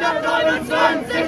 123,